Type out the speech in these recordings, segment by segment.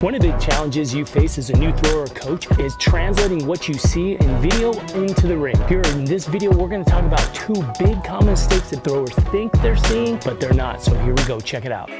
One of the big challenges you face as a new thrower or coach is translating what you see in video into the ring. Here in this video, we're gonna talk about two big common mistakes that throwers think they're seeing, but they're not. So here we go, check it out.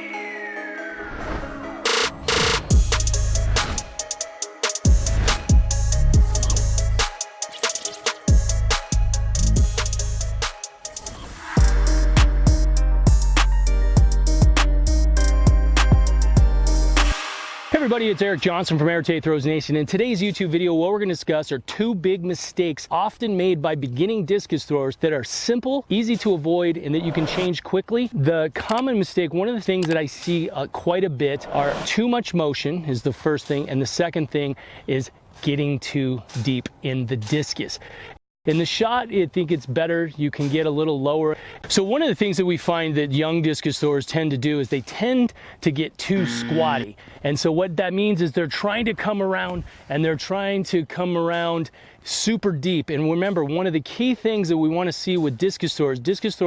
Everybody, it's Eric Johnson from Air Throws Nation. In today's YouTube video, what we're gonna discuss are two big mistakes often made by beginning discus throwers that are simple, easy to avoid, and that you can change quickly. The common mistake, one of the things that I see uh, quite a bit are too much motion is the first thing, and the second thing is getting too deep in the discus. In the shot, I think it's better. You can get a little lower. So one of the things that we find that young discus tend to do is they tend to get too squatty. And so what that means is they're trying to come around and they're trying to come around super deep. And remember, one of the key things that we want to see with discus throwers, discus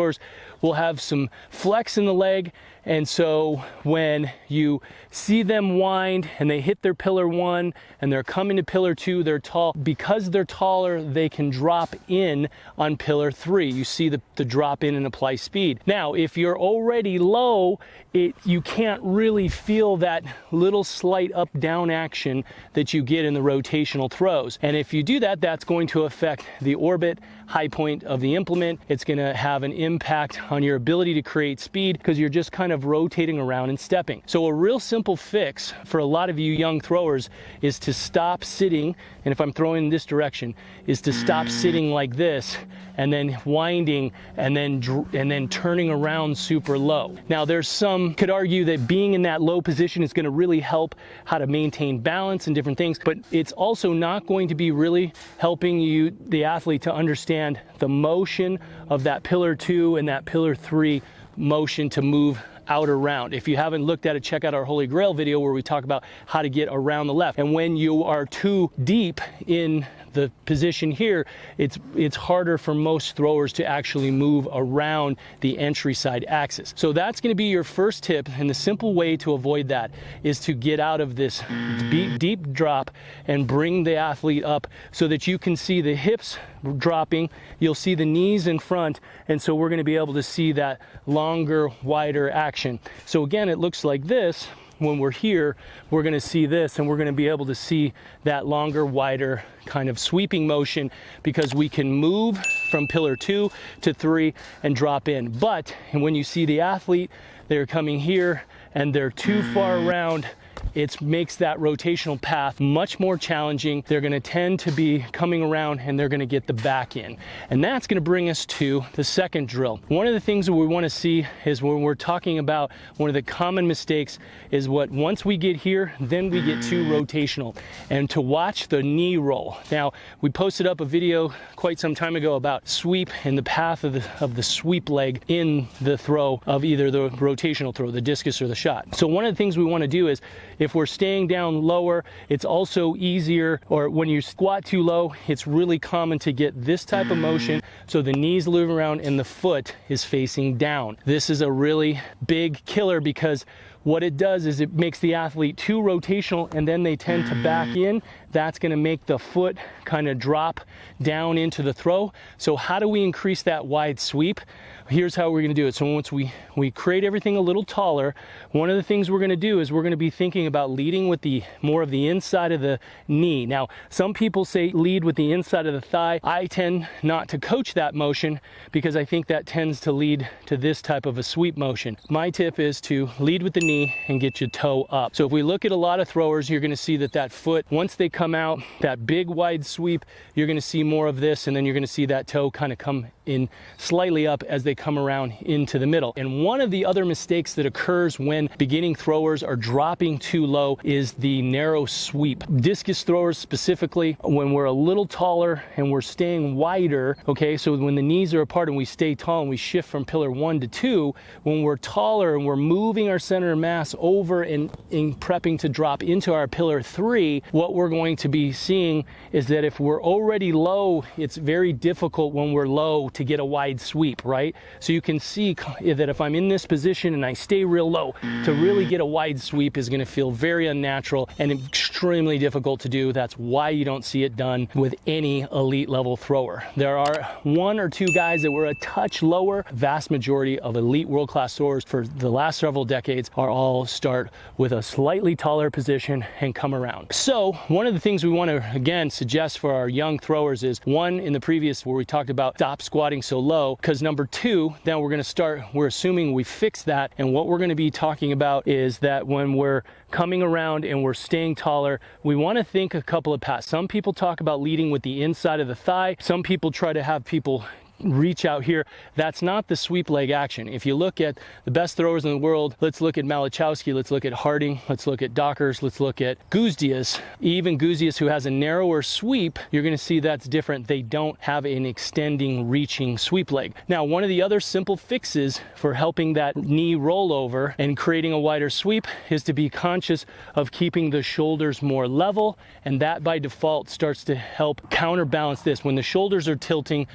will have some flex in the leg and so when you see them wind and they hit their pillar one and they're coming to pillar two, they're tall. Because they're taller, they can drop in on pillar three. You see the, the drop in and apply speed. Now, if you're already low, it, you can't really feel that little slight up down action that you get in the rotational throws. And if you do that, that's going to affect the orbit high point of the implement. It's going to have an impact on your ability to create speed because you're just kind of rotating around and stepping. So a real simple fix for a lot of you young throwers is to stop sitting, and if I'm throwing in this direction, is to stop sitting like this and then winding and then and then turning around super low. Now there's some could argue that being in that low position is going to really help how to maintain balance and different things, but it's also not going to be really helping you the athlete to understand the motion of that pillar 2 and that pillar 3 motion to move out around. If you haven't looked at it, check out our Holy Grail video where we talk about how to get around the left. And when you are too deep in the position here, it's, it's harder for most throwers to actually move around the entry side axis. So that's gonna be your first tip, and the simple way to avoid that is to get out of this deep, deep drop and bring the athlete up so that you can see the hips dropping, you'll see the knees in front, and so we're gonna be able to see that longer, wider action. So again, it looks like this, when we're here, we're gonna see this and we're gonna be able to see that longer, wider kind of sweeping motion because we can move from pillar two to three and drop in. But and when you see the athlete, they're coming here and they're too far mm. around it makes that rotational path much more challenging. They're gonna tend to be coming around and they're gonna get the back in. And that's gonna bring us to the second drill. One of the things that we wanna see is when we're talking about one of the common mistakes is what once we get here, then we get too rotational and to watch the knee roll. Now, we posted up a video quite some time ago about sweep and the path of the, of the sweep leg in the throw of either the rotational throw, the discus or the shot. So one of the things we wanna do is if we're staying down lower, it's also easier, or when you squat too low, it's really common to get this type of motion. So the knees move around and the foot is facing down. This is a really big killer because what it does is it makes the athlete too rotational and then they tend to back in. That's gonna make the foot kind of drop down into the throw. So how do we increase that wide sweep? Here's how we're gonna do it. So once we, we create everything a little taller, one of the things we're gonna do is we're gonna be thinking about leading with the more of the inside of the knee. Now, some people say lead with the inside of the thigh. I tend not to coach that motion because I think that tends to lead to this type of a sweep motion. My tip is to lead with the knee and get your toe up. So if we look at a lot of throwers, you're gonna see that that foot, once they come out, that big wide sweep, you're gonna see more of this and then you're gonna see that toe kind of come in slightly up as they come around into the middle. And one of the other mistakes that occurs when beginning throwers are dropping too low is the narrow sweep. Discus throwers specifically, when we're a little taller and we're staying wider, okay, so when the knees are apart and we stay tall and we shift from pillar one to two, when we're taller and we're moving our center of mass over and in prepping to drop into our pillar three, what we're going to be seeing is that if we're already low, it's very difficult when we're low to get a wide sweep, right? So you can see that if I'm in this position and I stay real low, to really get a wide sweep is gonna feel very unnatural and extremely difficult to do. That's why you don't see it done with any elite level thrower. There are one or two guys that were a touch lower. Vast majority of elite world-class throwers for the last several decades are all start with a slightly taller position and come around. So one of the things we wanna, again, suggest for our young throwers is one in the previous where we talked about stop squatting so low, because number two, then we're gonna start, we're assuming we fix that. And what we're gonna be talking about is that when we're coming around and we're staying taller, we wanna think a couple of paths. Some people talk about leading with the inside of the thigh. Some people try to have people reach out here. That's not the sweep leg action. If you look at the best throwers in the world, let's look at Malachowski, let's look at Harting, let's look at Dockers, let's look at Gudzius. Even Gudzius who has a narrower sweep, you're gonna see that's different. They don't have an extending, reaching sweep leg. Now, one of the other simple fixes for helping that knee roll over and creating a wider sweep is to be conscious of keeping the shoulders more level, and that by default starts to help counterbalance this. When the shoulders are tilting,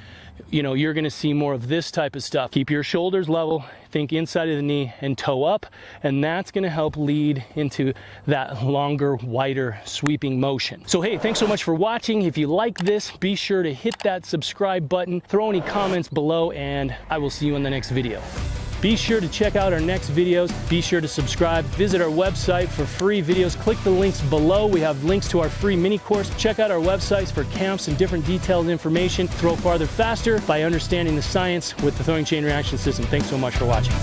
you know, you're gonna see more of this type of stuff. Keep your shoulders level, think inside of the knee and toe up, and that's gonna help lead into that longer, wider sweeping motion. So hey, thanks so much for watching. If you like this, be sure to hit that subscribe button, throw any comments below, and I will see you in the next video. Be sure to check out our next videos. Be sure to subscribe. Visit our website for free videos. Click the links below. We have links to our free mini course. Check out our websites for camps and different detailed information. Throw farther faster by understanding the science with the throwing chain reaction system. Thanks so much for watching.